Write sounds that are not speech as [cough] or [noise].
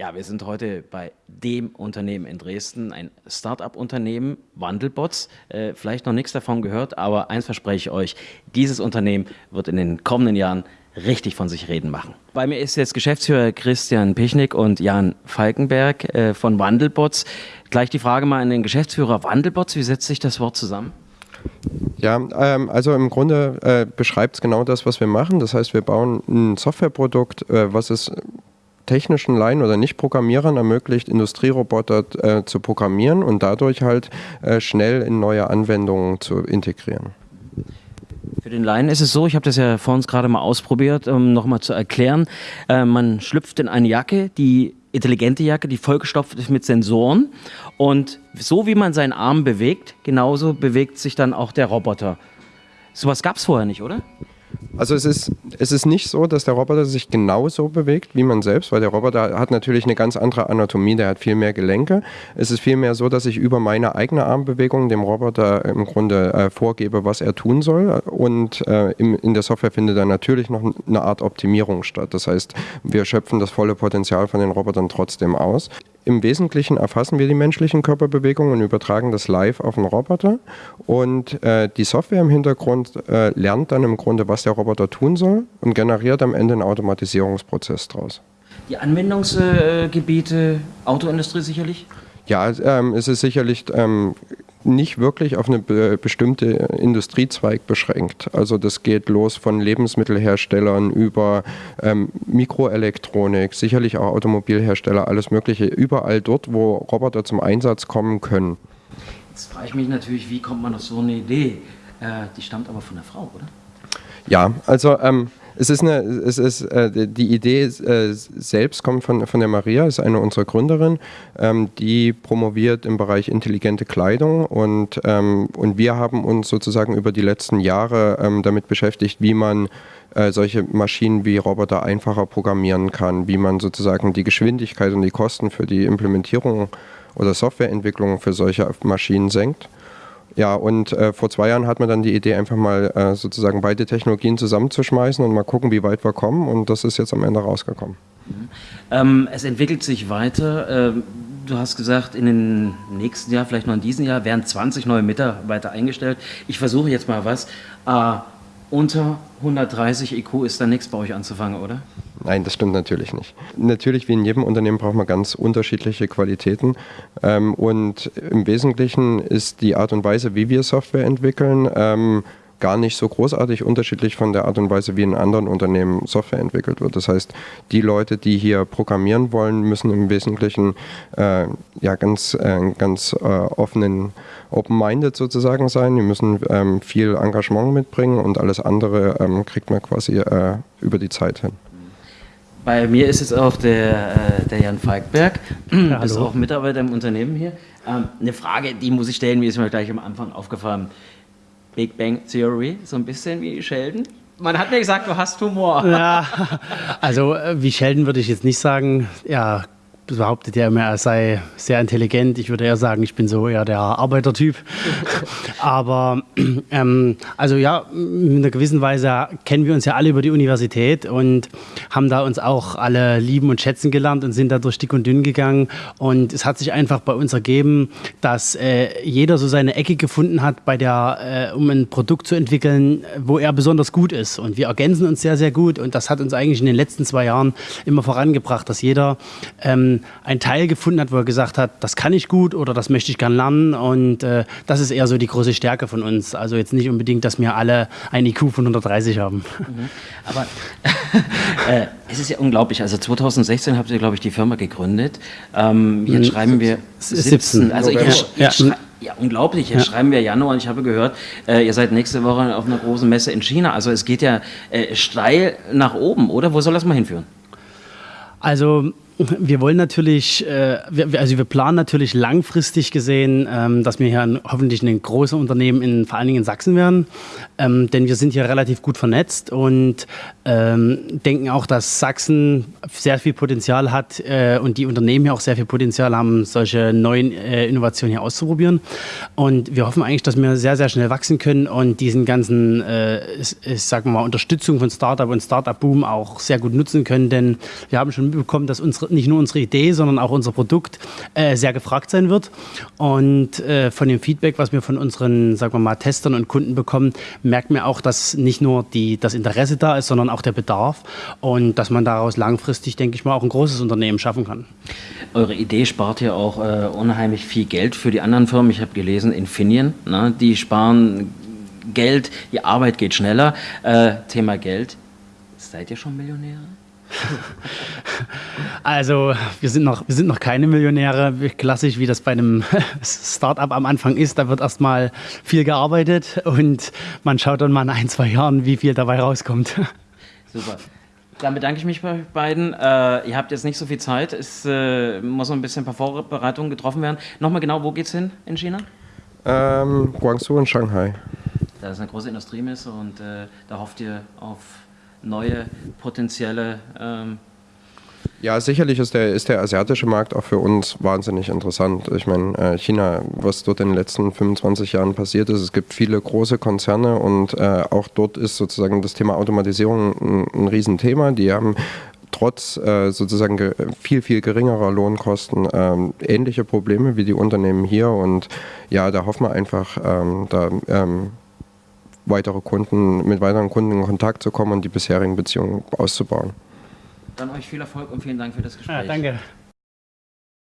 Ja, wir sind heute bei dem Unternehmen in Dresden, ein Start-up-Unternehmen, Wandelbots. Äh, vielleicht noch nichts davon gehört, aber eins verspreche ich euch, dieses Unternehmen wird in den kommenden Jahren richtig von sich reden machen. Bei mir ist jetzt Geschäftsführer Christian Pichnik und Jan Falkenberg äh, von Wandelbots. Gleich die Frage mal an den Geschäftsführer Wandelbots, wie setzt sich das Wort zusammen? Ja, ähm, also im Grunde äh, beschreibt es genau das, was wir machen. Das heißt, wir bauen ein Softwareprodukt, äh, was es technischen Laien oder Nicht-Programmierern ermöglicht, Industrieroboter äh, zu programmieren und dadurch halt äh, schnell in neue Anwendungen zu integrieren. Für den Laien ist es so, ich habe das ja vor uns gerade mal ausprobiert, um nochmal zu erklären, äh, man schlüpft in eine Jacke, die intelligente Jacke, die vollgestopft ist mit Sensoren und so wie man seinen Arm bewegt, genauso bewegt sich dann auch der Roboter. Sowas gab es vorher nicht, oder? Also es ist, es ist nicht so, dass der Roboter sich genauso bewegt wie man selbst, weil der Roboter hat natürlich eine ganz andere Anatomie, der hat viel mehr Gelenke. Es ist vielmehr so, dass ich über meine eigene Armbewegung dem Roboter im Grunde äh, vorgebe, was er tun soll. Und äh, im, in der Software findet dann natürlich noch eine Art Optimierung statt. Das heißt, wir schöpfen das volle Potenzial von den Robotern trotzdem aus. Im Wesentlichen erfassen wir die menschlichen Körperbewegungen und übertragen das live auf den Roboter. Und äh, die Software im Hintergrund äh, lernt dann im Grunde, was der Roboter tun soll und generiert am Ende einen Automatisierungsprozess daraus. Die Anwendungsgebiete, Autoindustrie sicherlich? Ja, ähm, es ist sicherlich ähm, nicht wirklich auf eine be bestimmte Industriezweig beschränkt. Also das geht los von Lebensmittelherstellern über ähm, Mikroelektronik, sicherlich auch Automobilhersteller, alles Mögliche, überall dort, wo Roboter zum Einsatz kommen können. Jetzt frage ich mich natürlich, wie kommt man auf so eine Idee? Äh, die stammt aber von der Frau, oder? Ja, also ähm, es ist eine, es ist, äh, die Idee äh, selbst kommt von, von der Maria, ist eine unserer Gründerinnen, ähm, die promoviert im Bereich intelligente Kleidung und, ähm, und wir haben uns sozusagen über die letzten Jahre ähm, damit beschäftigt, wie man äh, solche Maschinen wie Roboter einfacher programmieren kann, wie man sozusagen die Geschwindigkeit und die Kosten für die Implementierung oder Softwareentwicklung für solche Maschinen senkt. Ja, und äh, vor zwei Jahren hat man dann die Idee, einfach mal äh, sozusagen beide Technologien zusammenzuschmeißen und mal gucken, wie weit wir kommen. Und das ist jetzt am Ende rausgekommen. Mhm. Ähm, es entwickelt sich weiter. Ähm, du hast gesagt, in den nächsten Jahr, vielleicht noch in diesem Jahr, werden 20 neue Mitarbeiter eingestellt. Ich versuche jetzt mal was. Äh, unter 130 IQ ist da nichts bei euch anzufangen, oder? Nein, das stimmt natürlich nicht. Natürlich, wie in jedem Unternehmen, braucht man ganz unterschiedliche Qualitäten. Ähm, und im Wesentlichen ist die Art und Weise, wie wir Software entwickeln, ähm, gar nicht so großartig unterschiedlich von der Art und Weise, wie in anderen Unternehmen Software entwickelt wird. Das heißt, die Leute, die hier programmieren wollen, müssen im Wesentlichen äh, ja, ganz, äh, ganz äh, offenen, open-minded sozusagen sein. Die müssen ähm, viel Engagement mitbringen und alles andere ähm, kriegt man quasi äh, über die Zeit hin. Bei mir ist jetzt auch der, äh, der Jan Falkberg, [clears throat] ja, bist auch Mitarbeiter im Unternehmen hier. Ähm, eine Frage, die muss ich stellen, mir ist mir gleich am Anfang aufgefallen. Big Bang Theory, so ein bisschen wie Sheldon. Man hat mir gesagt, du hast Humor. Ja, also äh, wie Sheldon würde ich jetzt nicht sagen. Ja, behauptet ja immer, er sei sehr intelligent. Ich würde eher sagen, ich bin so eher der Arbeitertyp. [laughs] Aber ähm, also ja, in einer gewissen Weise kennen wir uns ja alle über die Universität und haben da uns auch alle lieben und schätzen gelernt und sind da durch dick und dünn gegangen. Und es hat sich einfach bei uns ergeben, dass äh, jeder so seine Ecke gefunden hat, bei der, äh, um ein Produkt zu entwickeln, wo er besonders gut ist. Und wir ergänzen uns sehr, sehr gut. Und das hat uns eigentlich in den letzten zwei Jahren immer vorangebracht, dass jeder ähm, ein Teil gefunden hat, wo er gesagt hat, das kann ich gut oder das möchte ich gern lernen. Und äh, das ist eher so die große Stärke von uns. Also jetzt nicht unbedingt, dass wir alle ein IQ von 130 haben. Mhm. Aber [laughs] äh, es ist ja unglaublich. Also 2016 habt ihr, glaube ich, die Firma gegründet. Ähm, jetzt mhm. schreiben wir 17. Also ich, ich ja. Ja, unglaublich. Jetzt ja. schreiben wir Januar und ich habe gehört, äh, ihr seid nächste Woche auf einer großen Messe in China. Also es geht ja äh, steil nach oben, oder? Wo soll das mal hinführen? Also wir wollen natürlich, äh, also wir planen natürlich langfristig gesehen, ähm, dass wir hier hoffentlich ein großes Unternehmen in vor allen Dingen in Sachsen werden, ähm, denn wir sind hier relativ gut vernetzt und ähm, denken auch, dass Sachsen sehr viel Potenzial hat äh, und die Unternehmen hier auch sehr viel Potenzial haben, solche neuen äh, Innovationen hier auszuprobieren. Und wir hoffen eigentlich, dass wir sehr, sehr schnell wachsen können und diesen ganzen, ich sag mal, Unterstützung von Startup und Startup-Boom auch sehr gut nutzen können, denn wir haben schon mitbekommen, dass unsere nicht nur unsere Idee, sondern auch unser Produkt äh, sehr gefragt sein wird. Und äh, von dem Feedback, was wir von unseren, sagen wir mal, Testern und Kunden bekommen, merkt man auch, dass nicht nur die, das Interesse da ist, sondern auch der Bedarf und dass man daraus langfristig, denke ich mal, auch ein großes Unternehmen schaffen kann. Eure Idee spart ja auch äh, unheimlich viel Geld für die anderen Firmen. Ich habe gelesen, Infineon, ne, die sparen Geld, die Arbeit geht schneller. Äh, Thema Geld. Seid ihr schon Millionäre? Also wir sind, noch, wir sind noch keine Millionäre, klassisch wie das bei einem [laughs] Startup am Anfang ist. Da wird erstmal viel gearbeitet und man schaut dann mal in ein, zwei Jahren, wie viel dabei rauskommt. Super. Dann bedanke ich mich bei euch beiden. Äh, ihr habt jetzt nicht so viel Zeit. Es äh, muss noch ein bisschen ein paar Vorbereitungen getroffen werden. Nochmal genau, wo geht es hin in China? Ähm, Guangzhou und Shanghai. Da ist eine große Industriemesse und äh, da hofft ihr auf neue potenzielle. Ähm ja, sicherlich ist der, ist der asiatische Markt auch für uns wahnsinnig interessant. Ich meine, äh, China, was dort in den letzten 25 Jahren passiert ist, es gibt viele große Konzerne und äh, auch dort ist sozusagen das Thema Automatisierung ein, ein Riesenthema. Die haben trotz äh, sozusagen viel, viel geringerer Lohnkosten ähm, ähnliche Probleme wie die Unternehmen hier. Und ja, da hoffen wir einfach, ähm, da ähm, weitere Kunden, mit weiteren Kunden in Kontakt zu kommen und die bisherigen Beziehungen auszubauen. Dann euch viel Erfolg und vielen Dank für das Gespräch. Ja, danke.